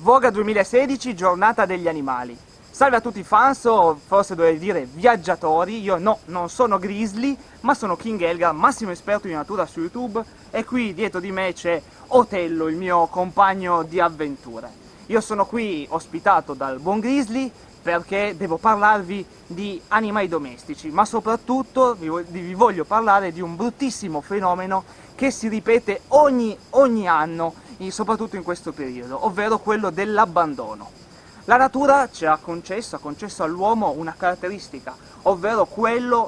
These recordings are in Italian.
Voga 2016, giornata degli animali. Salve a tutti i fans, o forse dovrei dire viaggiatori, io no, non sono Grizzly, ma sono King Elgar, massimo esperto di natura su YouTube, e qui dietro di me c'è Otello, il mio compagno di avventure. Io sono qui ospitato dal buon Grizzly perché devo parlarvi di animali domestici, ma soprattutto vi voglio parlare di un bruttissimo fenomeno che si ripete ogni, ogni anno, soprattutto in questo periodo, ovvero quello dell'abbandono. La natura ci ha concesso, ha concesso all'uomo una caratteristica, ovvero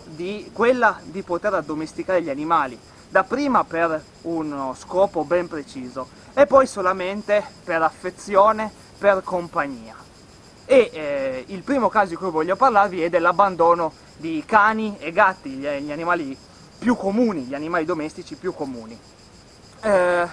di, quella di poter addomesticare gli animali, dapprima per uno scopo ben preciso e poi solamente per affezione, per compagnia. E eh, il primo caso di cui voglio parlarvi è dell'abbandono di cani e gatti, gli, gli, animali più comuni, gli animali domestici più comuni. Eh,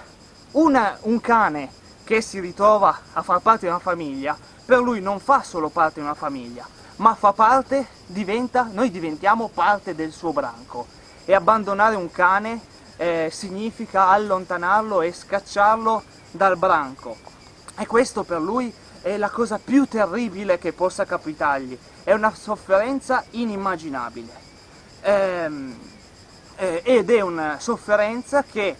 una, un cane che si ritrova a far parte di una famiglia per lui non fa solo parte di una famiglia, ma fa parte, diventa, noi diventiamo parte del suo branco. E abbandonare un cane eh, significa allontanarlo e scacciarlo dal branco. E questo per lui è la cosa più terribile che possa capitargli, è una sofferenza inimmaginabile. Ehm, eh, ed è una sofferenza che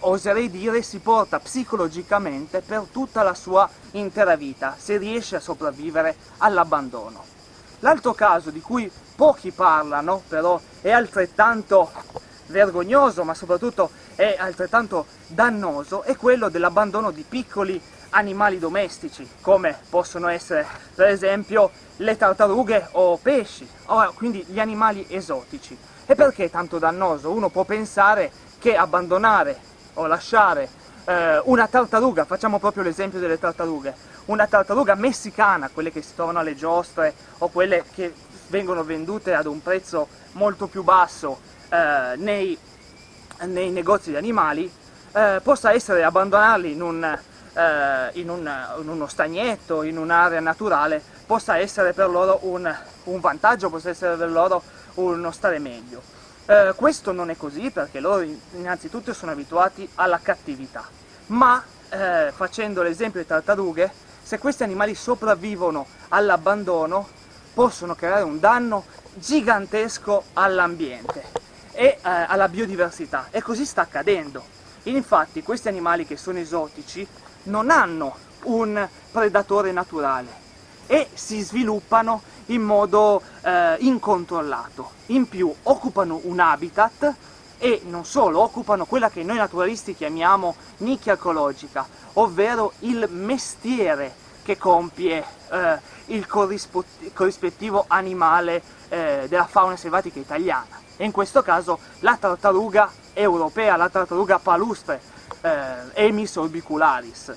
oserei dire, si porta psicologicamente per tutta la sua intera vita, se riesce a sopravvivere all'abbandono. L'altro caso di cui pochi parlano, però è altrettanto vergognoso, ma soprattutto è altrettanto dannoso, è quello dell'abbandono di piccoli animali domestici, come possono essere per esempio le tartarughe o pesci, o quindi gli animali esotici. E perché è tanto dannoso? Uno può pensare che abbandonare o lasciare eh, una tartaruga, facciamo proprio l'esempio delle tartarughe, una tartaruga messicana, quelle che si trovano alle giostre o quelle che vengono vendute ad un prezzo molto più basso eh, nei, nei, negozi di animali, eh, possa essere abbandonarli in, un, eh, in, un, in, uno stagnetto, in un'area naturale, possa essere per loro un, un vantaggio, possa essere per loro uno stare meglio. Eh, questo non è così perché loro innanzitutto sono abituati alla cattività, ma eh, facendo l'esempio delle tartarughe, se questi animali sopravvivono all'abbandono possono creare un danno gigantesco all'ambiente e eh, alla biodiversità e così sta accadendo. Infatti questi animali che sono esotici non hanno un predatore naturale e si sviluppano in modo eh, incontrollato. In più occupano un habitat e non solo, occupano quella che noi naturalisti chiamiamo nicchia ecologica, ovvero il mestiere che compie eh, il corrispettivo animale eh, della fauna selvatica italiana. E in questo caso la tartaruga europea, la tartaruga palustre, eh, Emis orbicularis,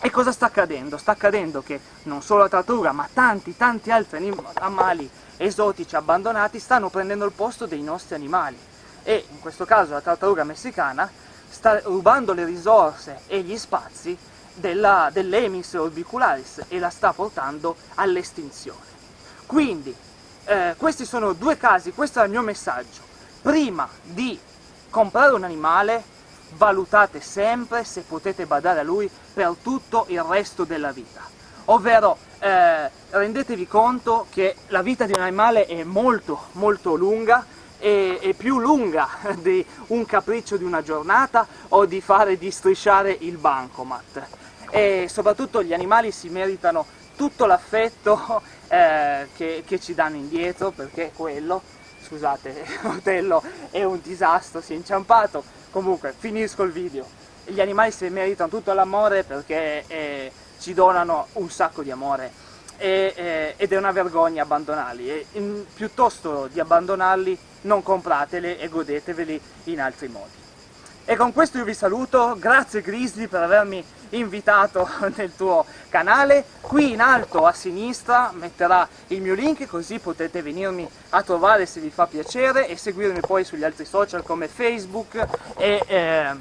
e cosa sta accadendo? Sta accadendo che non solo la tartaruga, ma tanti, tanti altri animali esotici abbandonati stanno prendendo il posto dei nostri animali. E in questo caso la tartaruga messicana sta rubando le risorse e gli spazi dell'Emis dell orbicularis e la sta portando all'estinzione. Quindi, eh, questi sono due casi, questo è il mio messaggio. Prima di comprare un animale, valutate sempre se potete badare a lui per tutto il resto della vita. Ovvero, eh, rendetevi conto che la vita di un animale è molto, molto lunga, e, è più lunga di un capriccio di una giornata o di fare di strisciare il bancomat. E soprattutto gli animali si meritano tutto l'affetto eh, che, che ci danno indietro, perché quello, scusate, Otello è un disastro, si è inciampato, Comunque, finisco il video. Gli animali si meritano tutto l'amore perché eh, ci donano un sacco di amore e, eh, ed è una vergogna abbandonarli. E, in, piuttosto di abbandonarli, non comprateli e godeteveli in altri modi. E con questo io vi saluto, grazie Grizzly per avermi invitato nel tuo canale, qui in alto a sinistra metterà il mio link così potete venirmi a trovare se vi fa piacere e seguirmi poi sugli altri social come Facebook e, eh,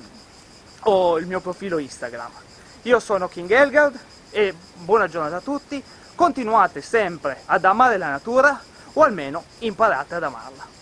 o il mio profilo Instagram. Io sono King Elgard e buona giornata a tutti, continuate sempre ad amare la natura o almeno imparate ad amarla.